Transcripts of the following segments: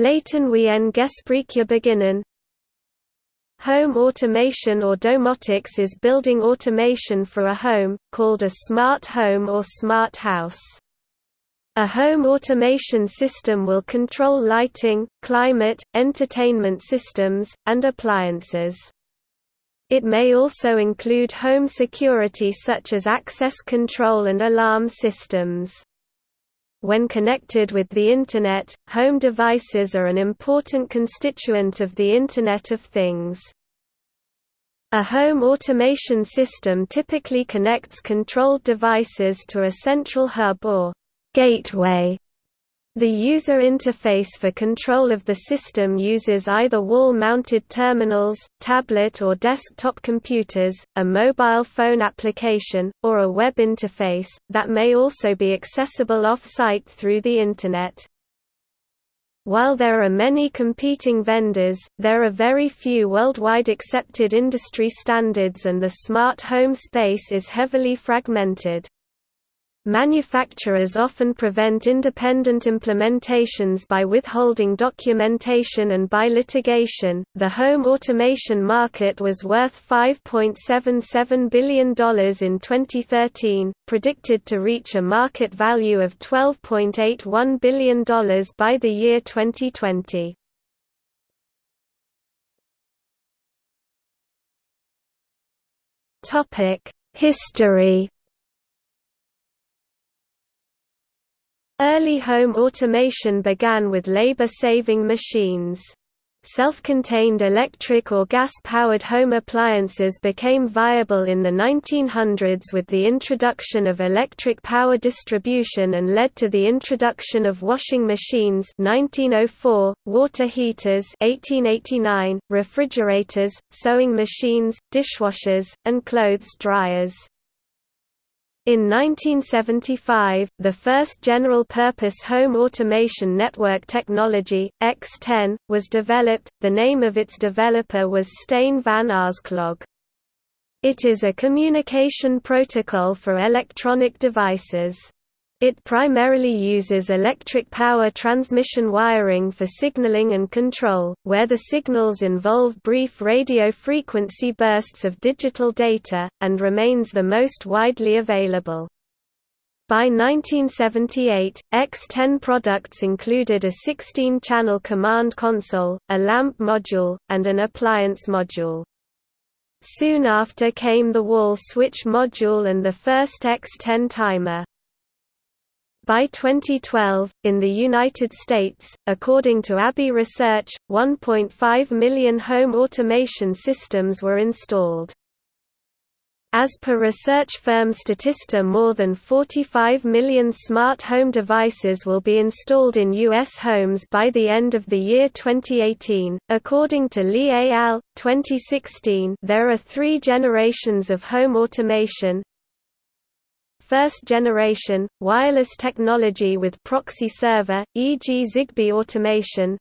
Laten we en Gespräche beginnen. Home automation or domotics is building automation for a home, called a smart home or smart house. A home automation system will control lighting, climate, entertainment systems, and appliances. It may also include home security such as access control and alarm systems. When connected with the Internet, home devices are an important constituent of the Internet of Things. A home automation system typically connects controlled devices to a central hub or gateway the user interface for control of the system uses either wall-mounted terminals, tablet or desktop computers, a mobile phone application, or a web interface, that may also be accessible off-site through the Internet. While there are many competing vendors, there are very few worldwide accepted industry standards and the smart home space is heavily fragmented. Manufacturers often prevent independent implementations by withholding documentation and by litigation. The home automation market was worth $5.77 billion in 2013, predicted to reach a market value of $12.81 billion by the year 2020. History Early home automation began with labor-saving machines. Self-contained electric or gas-powered home appliances became viable in the 1900s with the introduction of electric power distribution and led to the introduction of washing machines 1904, water heaters 1889, refrigerators, sewing machines, dishwashers, and clothes dryers. In 1975, the first general-purpose home automation network technology, X10, was developed, the name of its developer was Stijn van Aarsklog. It is a communication protocol for electronic devices. It primarily uses electric power transmission wiring for signaling and control, where the signals involve brief radio frequency bursts of digital data, and remains the most widely available. By 1978, X10 products included a 16-channel command console, a lamp module, and an appliance module. Soon after came the wall switch module and the first X10 timer. By 2012, in the United States, according to ABI Research, 1.5 million home automation systems were installed. As per research firm Statista more than 45 million smart home devices will be installed in U.S. homes by the end of the year 2018. According to Lee et al., 2016 there are three generations of home automation, First generation, wireless technology with proxy server, e.g. Zigbee automation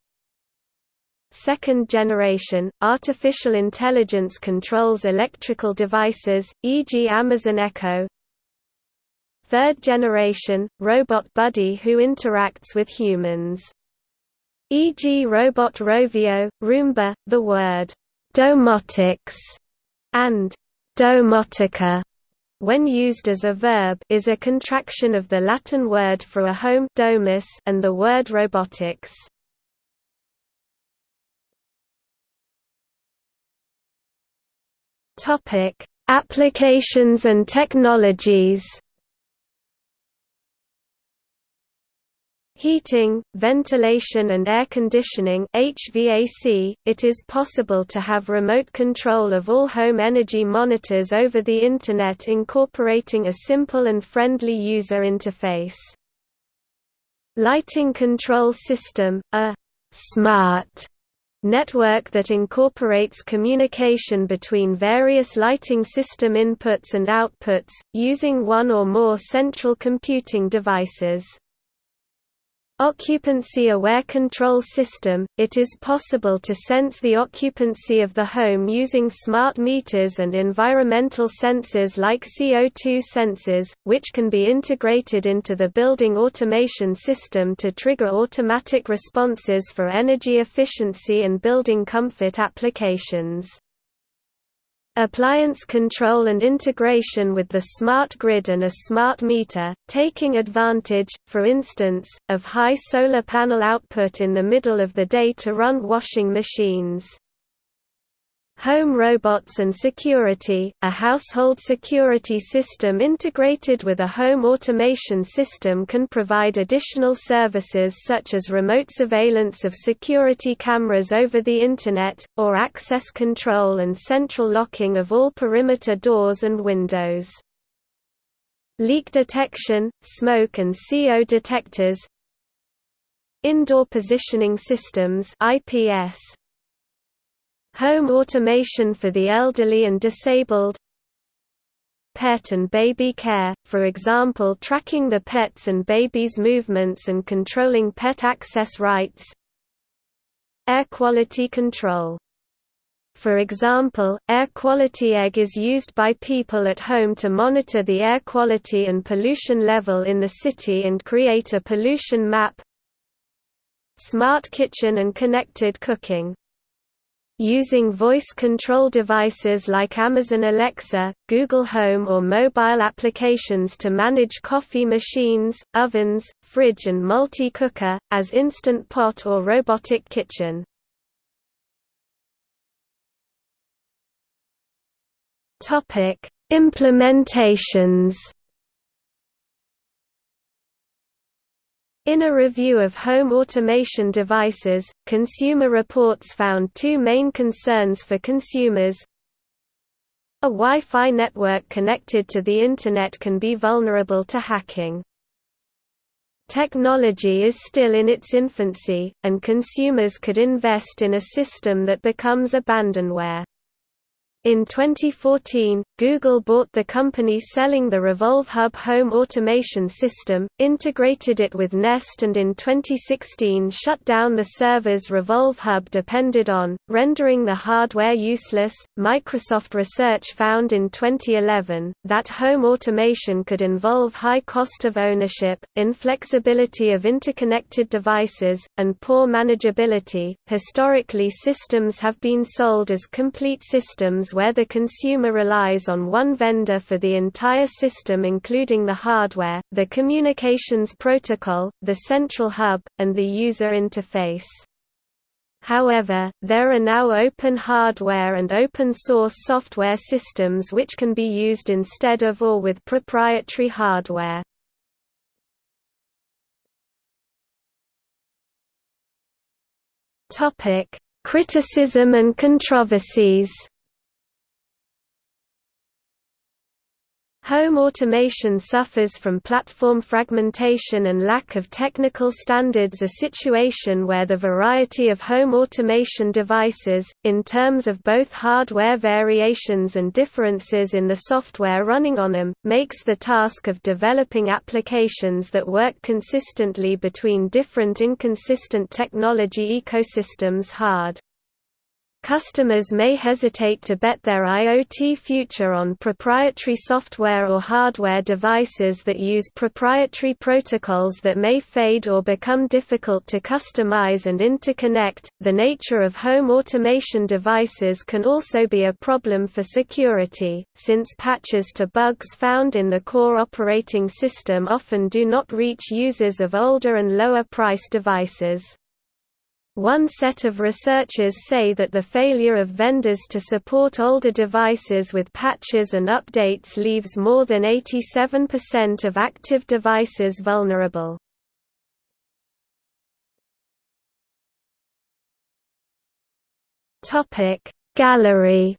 Second generation, artificial intelligence controls electrical devices, e.g. Amazon Echo Third generation, robot buddy who interacts with humans. E.g. Robot Rovio, Roomba, the word domotics and domotica when used as a verb is a contraction of the Latin word for a home domus and the word robotics. Topic: Applications and technologies. Heating, ventilation and air conditioning HVAC, it is possible to have remote control of all home energy monitors over the Internet incorporating a simple and friendly user interface. Lighting control system, a smart network that incorporates communication between various lighting system inputs and outputs, using one or more central computing devices. Occupancy-aware control system – It is possible to sense the occupancy of the home using smart meters and environmental sensors like CO2 sensors, which can be integrated into the building automation system to trigger automatic responses for energy efficiency and building comfort applications. Appliance control and integration with the smart grid and a smart meter, taking advantage, for instance, of high solar panel output in the middle of the day to run washing machines. Home robots and security – A household security system integrated with a home automation system can provide additional services such as remote surveillance of security cameras over the Internet, or access control and central locking of all perimeter doors and windows. Leak detection, smoke and CO detectors Indoor Positioning Systems IPS Home automation for the elderly and disabled. Pet and baby care, for example tracking the pet's and baby's movements and controlling pet access rights. Air quality control. For example, Air Quality Egg is used by people at home to monitor the air quality and pollution level in the city and create a pollution map. Smart kitchen and connected cooking Using voice control devices like Amazon Alexa, Google Home or mobile applications to manage coffee machines, ovens, fridge and multi-cooker, as Instant Pot or Robotic Kitchen. Implementations In a review of home automation devices, Consumer Reports found two main concerns for consumers. A Wi-Fi network connected to the Internet can be vulnerable to hacking. Technology is still in its infancy, and consumers could invest in a system that becomes abandonware. In 2014, Google bought the company selling the Revolv Hub home automation system, integrated it with Nest and in 2016 shut down the servers Revolv Hub depended on, rendering the hardware useless. Microsoft research found in 2011 that home automation could involve high cost of ownership, inflexibility of interconnected devices, and poor manageability. Historically, systems have been sold as complete systems where the consumer relies on one vendor for the entire system including the hardware, the communications protocol, the central hub, and the user interface. However, there are now open hardware and open-source software systems which can be used instead of or with proprietary hardware. Criticism and controversies Home automation suffers from platform fragmentation and lack of technical standards a situation where the variety of home automation devices, in terms of both hardware variations and differences in the software running on them, makes the task of developing applications that work consistently between different inconsistent technology ecosystems hard. Customers may hesitate to bet their IoT future on proprietary software or hardware devices that use proprietary protocols that may fade or become difficult to customize and interconnect. The nature of home automation devices can also be a problem for security, since patches to bugs found in the core operating system often do not reach users of older and lower price devices. One set of researchers say that the failure of vendors to support older devices with patches and updates leaves more than 87% of active devices vulnerable. Topic Gallery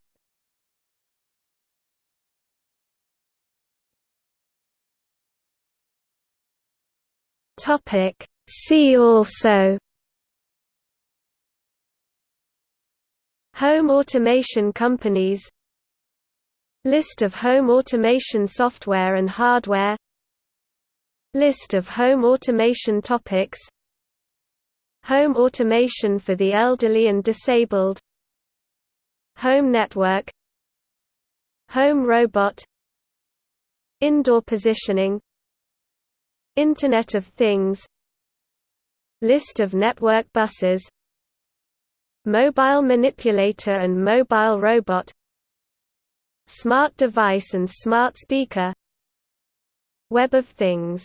Topic See also Home automation companies List of home automation software and hardware List of home automation topics Home automation for the elderly and disabled Home network Home robot Indoor positioning Internet of Things List of network buses Mobile manipulator and mobile robot Smart device and smart speaker Web of Things